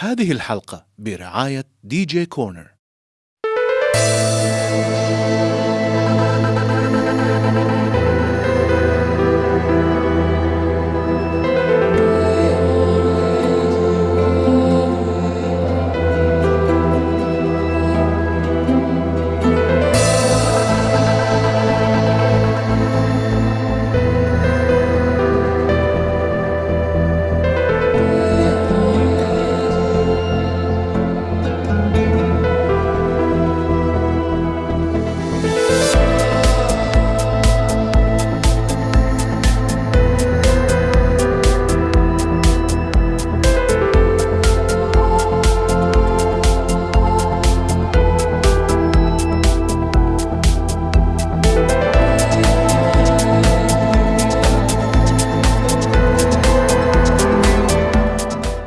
هذه الحلقة برعاية دي جي كورنر.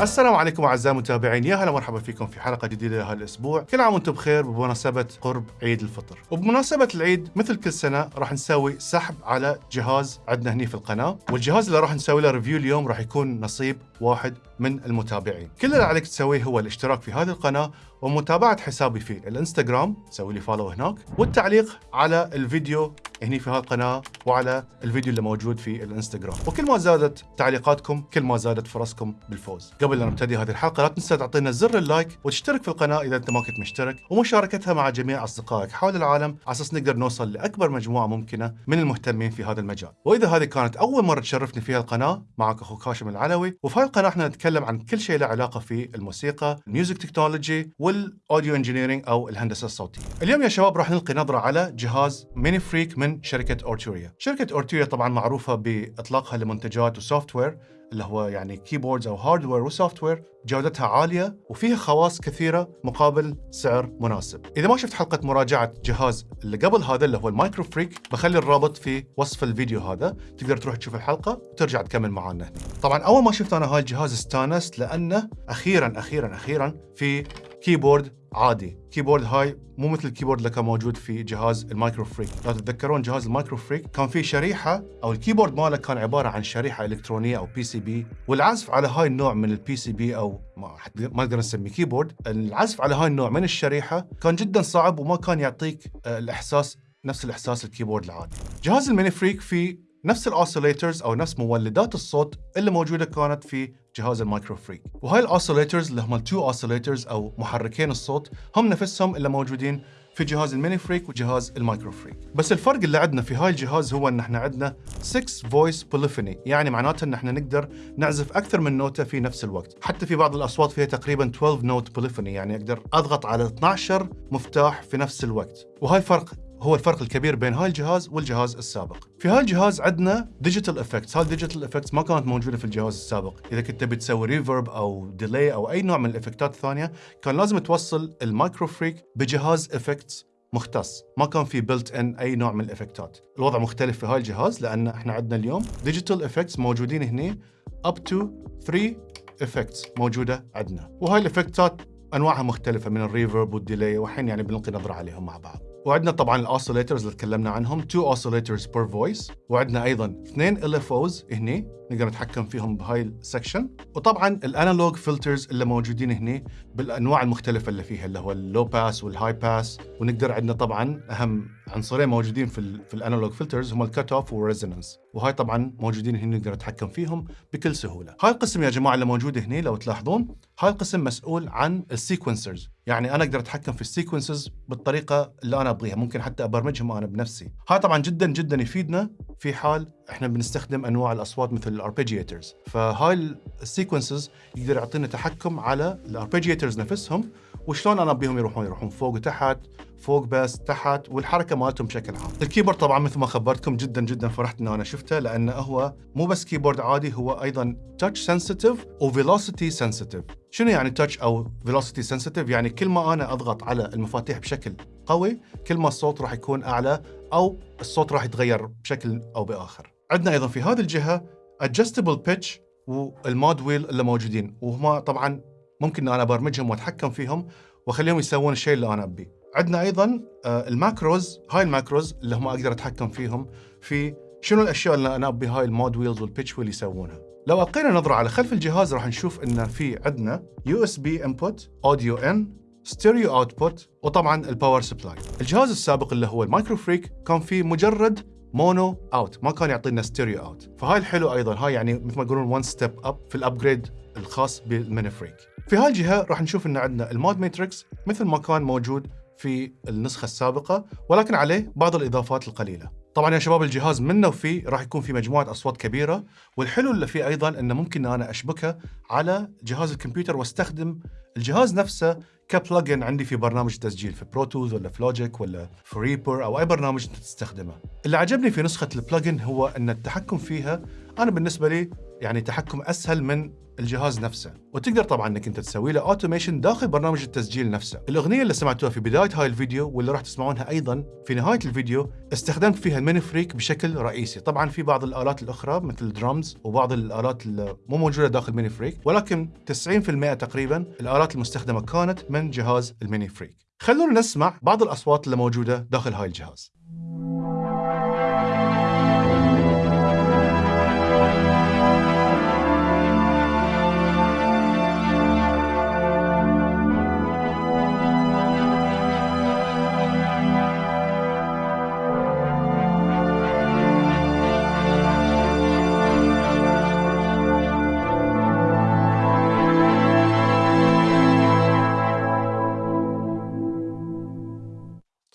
السلام عليكم أعزائي المتابعين. يا هلا مرحبا فيكم في حلقة جديدة لهذا الأسبوع. كل عام وأنتم بخير بمناسبة قرب عيد الفطر. وبمناسبة العيد مثل كل سنة راح نسوي سحب على جهاز عندنا هني في القناة والجهاز اللي راح نسوي له review اليوم راح يكون نصيب واحد من المتابعين. كل اللي عليك تسويه هو الاشتراك في هذه القناة ومتابعة حسابي في الانستغرام. سوي لي follow هناك. والتعليق على الفيديو هني في هذه القناة وعلى الفيديو اللي موجود في الانستغرام. وكل ما زادت تعليقاتكم كل ما زادت فرصكم بالفوز. قبل لا نبتدي هذه الحلقة لا تنسى تعطينا زر ال like وتشترك في القناة إذا أنت ما كنت مشترك. ومشاركتها مع جميع أصدقائك حول العالم على أساس نقدر نوصل لأكبر مجموعة ممكنة من المهتمين في هذا المجال. وإذا هذه كانت أول مرة تشرفني في القناة معك أخوك هاشم العلوي. وفي القناه إحنا نتكلم عن كل شيء له علاقة في الموسيقى ال music technology وال audio engineering أو الهندسة الصوتية. اليوم يا شباب راح نلقي نظرة على جهاز MiniFreak من شركة Arturia شركة Arturia طبعا معروفة بإطلاقها لمنتجات و software اللي هو يعني keyboards أو hardware و software جودتها عالية وفيها خواص كثيرة مقابل سعر مناسب. إذا ما شفت حلقة مراجعة جهاز اللي قبل هذا اللي هو ال MicroFreak بخلي الرابط في وصف الفيديو هذا تقدر تروح تشوف الحلقة وترجع تكمل معنا هنا. طبعا أول ما شفت أنا هاي الجهاز استانست لأنه أخيرا أخيرا أخيرا في keyboard عادي. keyboard هاي مو مثل ال keyboard اللي كان موجود في جهاز ال MicroFreak لو تتذكرون جهاز ال MicroFreak كان فيه شريحة أو ال keyboard ماله كان عبارة عن شريحة إلكترونية أو PCB والعزف على هاي النوع من ال PCB أو ما ما نقدر نسميه keyboard. العزف على هاي النوع من الشريحة كان جدا صعب وما كان يعطيك الإحساس نفس الإحساس ال keyboard العادي. جهاز ال MiniFreak فيه نفس ال oscillators أو نفس مولدات الصوت اللي موجودة كانت في جهاز ال MicroFreak وهاي ال oscillators اللي هم ال two oscillators أو محركين الصوت هم نفسهم اللي موجودين في جهاز ال MiniFreak وجهاز ال MicroFreak بس الفرق اللي عندنا في هاي الجهاز هو إن إحنا عندنا 6 voice polyphony يعني معناته إن إحنا نقدر نعزف أكثر من نوتة في نفس الوقت. حتى في بعض الأصوات فيها تقريبا 12 note polyphony يعني أقدر أضغط على 12 مفتاح في نفس الوقت. وهاي فرق هو الفرق الكبير بين هاي الجهاز والجهاز السابق. في هاي الجهاز عندنا digital effects، هاي ال digital effects ما كانت موجودة في الجهاز السابق، إذا كنت تبي تسوي reverb أو delay أو أي نوع من الإفكتات الثانية، كان لازم توصل ال MicroFreak بجهاز effects مختص، ما كان في built in أي نوع من الإفكتات. الوضع مختلف في هاي الجهاز لأن إحنا عندنا اليوم digital effects موجودين هنا up to 3 effects موجودة عندنا، وهاي الإفكتات أنواعها مختلفة من ال reverb وال delay والحين يعني بنلقي نظرة عليهم مع بعض. وعندنا طبعا ال oscillators اللي تكلمنا عنهم 2 oscillators per voice وعندنا أيضا اثنين LFOs هني نقدر نتحكم فيهم بهاي ال section وطبعا ال analog filters اللي موجودين هني بالأنواع المختلفة اللي فيها اللي هو ال low pass وال high pass ونقدر عندنا طبعا أهم عنصرين موجودين في ال في ال analog filters هم ال cutoff وال resonance وهاي طبعا موجودين هنا نقدر نتحكم فيهم بكل سهولة. هاي القسم يا جماعة اللي موجود هنا لو تلاحظون هاي القسم مسؤول عن ال sequencers يعني أنا أقدر أتحكم في ال sequences بالطريقة اللي أنا أبغيها ممكن حتى أبرمجهم أنا بنفسي. هاي طبعا جدا جدا يفيدنا في حال إحنا بنستخدم أنواع الأصوات مثل ال arpeggiators. فهاي ال sequences يقدر يعطينا تحكم على ال arpeggiators نفسهم وشلون أنا أبيهم يروحون يروحون فوق وتحت فوق بس تحت والحركة مالتهم بشكل عام. ال keyboard طبعا مثل ما خبرتكم جدا جدا فرحت ان أنا شفته لأنه هو مو بس keyboard عادي هو أيضا touch sensitive و velocity sensitive شنو يعني touch أو velocity sensitive يعني كل ما أنا أضغط على المفاتيح بشكل قوي كل ما الصوت راح يكون أعلى أو الصوت راح يتغير بشكل أو بآخر. عندنا أيضا في هذه الجهة adjustable pitch وال mod wheel اللي موجودين وهما طبعا ممكن إن أنا ابرمجهم وأتحكم فيهم وأخليهم يسوون الشيء اللي أنا ابيه. عندنا أيضا ال macros هاي ال macros اللي هم أقدر أتحكم فيهم في شنو الأشياء اللي أنا أبي هاي ال mod wheels وال pitch wheel يسوونها. لو ألقينا نظرة على خلف الجهاز راح نشوف إن في عندنا USB input, audio in, stereo output وطبعا ال power supply. الجهاز السابق اللي هو ال MicroFreak كان فيه مجرد mono out ما كان يعطينا stereo out فهاي الحلو أيضا هاي يعني مثل ما يقولون one step up في ال upgrade الخاص بال MiniFreak في هاي الجهة راح نشوف إن عندنا ال mod matrix مثل ما كان موجود في النسخة السابقة ولكن عليه بعض الإضافات القليلة طبعا يا شباب الجهاز منه وفيه راح يكون في مجموعة أصوات كبيرة والحلو اللي فيه أيضا إنه ممكن أنا أشبكه على جهاز الكمبيوتر واستخدم الجهاز نفسه ك plugin عندي في برنامج تسجيل في Pro Tools ولا في Logic ولا في Reaper أو أي برنامج انت تستخدمه. اللي عجبني في نسخة ال plugin هو إن التحكم فيها أنا بالنسبة لي يعني تحكم أسهل من الجهاز نفسه. وتقدر طبعا إنك أنت تسوي له automation داخل برنامج التسجيل نفسه. الأغنية اللي سمعتوها في بداية هاي الفيديو واللي راح تسمعونها أيضا في نهاية الفيديو استخدمت فيها ال MiniFreak بشكل رئيسي. طبعا في بعض الآلات الأخرى مثل الدرامز وبعض الآلات اللي مو موجودة داخل ال MiniFreak ولكن 90% تقريبا الآلات المستخدمة كانت من جهاز ال MiniFreak. خلونا نسمع بعض الأصوات اللي موجودة داخل هاي الجهاز.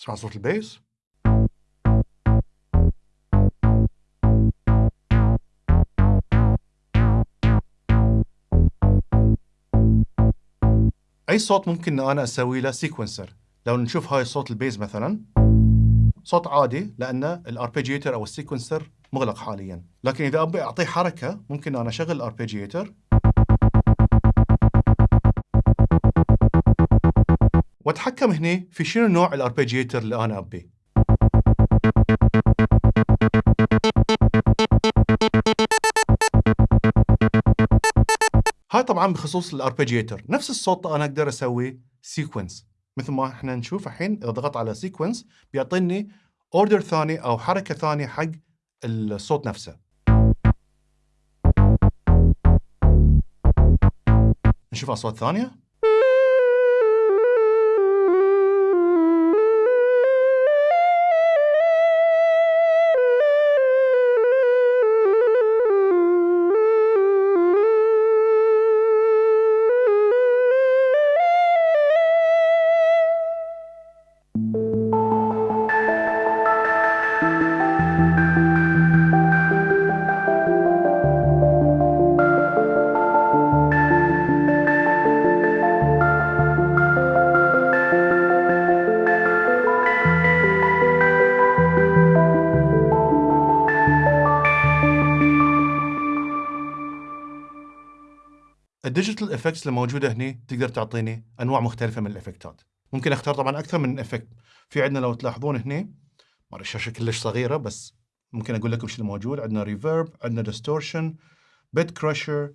تسمع صوت ال bass أي صوت ممكن إن أنا أسوي له sequencer لو نشوف هاي صوت ال bass مثلا. صوت عادي لأن ال arpeggiator أو ال sequencer مغلق حاليا. لكن إذا أبي أعطيه حركة ممكن أنا أشغل ال arpeggiator وأتحكم هنا في شنو نوع ال arpeggiator اللي أنا ابيه هاي طبعا بخصوص ال arpeggiator. نفس الصوت أنا أقدر أسوي sequence مثل ما إحنا نشوف الحين إذا ضغطت على sequence بيعطيني order ثاني أو حركة ثانية حق الصوت نفسه. نشوف اصوات ثانية. ال digital effects اللي موجودة هنا تقدر تعطيني أنواع مختلفة من الإفكتات. ممكن أختار طبعا أكثر من effect في عندنا لو تلاحظون هنا ما الشاشة كلش صغيرة بس ممكن أقول لكم شو الموجود عندنا reverb عندنا distortion bit crusher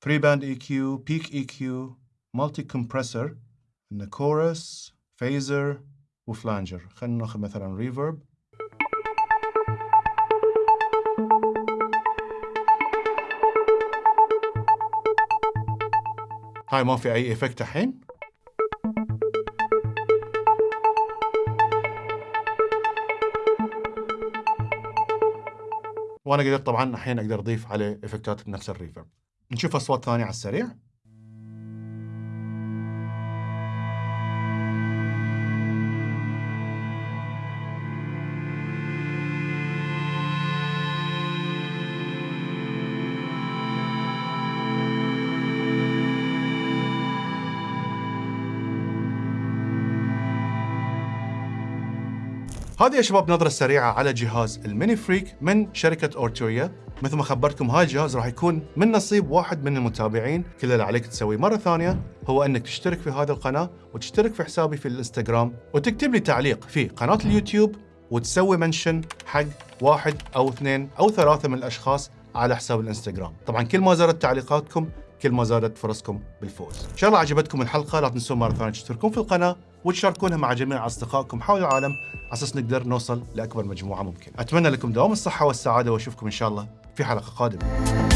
three band EQ peak EQ multi compressor عندنا chorus phaser و flanger. خلينا ناخذ مثلا reverb هاي ما في أي إفكت الحين؟ وأنا قدرت طبعا الحين أقدر أضيف عليه إفكتات بنفس الريفرب. نشوف أصوات ثانية على السريع. هذه يا شباب نظرة سريعة على جهاز ال MiniFreak من شركة Arturia. مثل ما خبرتكم هاي الجهاز راح يكون من نصيب واحد من المتابعين. كل اللي عليك تسويه مرة ثانية هو أنك تشترك في هذه القناة وتشترك في حسابي في الإنستغرام وتكتب لي تعليق في قناة اليوتيوب وتسوي mention حق واحد أو اثنين أو ثلاثة من الأشخاص على حساب الإنستغرام. طبعا كل ما زادت تعليقاتكم كل ما زادت فرصكم بالفوز. إن شاء الله عجبتكم الحلقة لا تنسون مرة ثانية تشتركون في القناة وتشاركونها مع جميع أصدقائكم حول العالم على أساس نقدر نوصل لأكبر مجموعة ممكن أتمنى لكم دوام الصحة والسعادة وأشوفكم إن شاء الله في حلقة قادمة.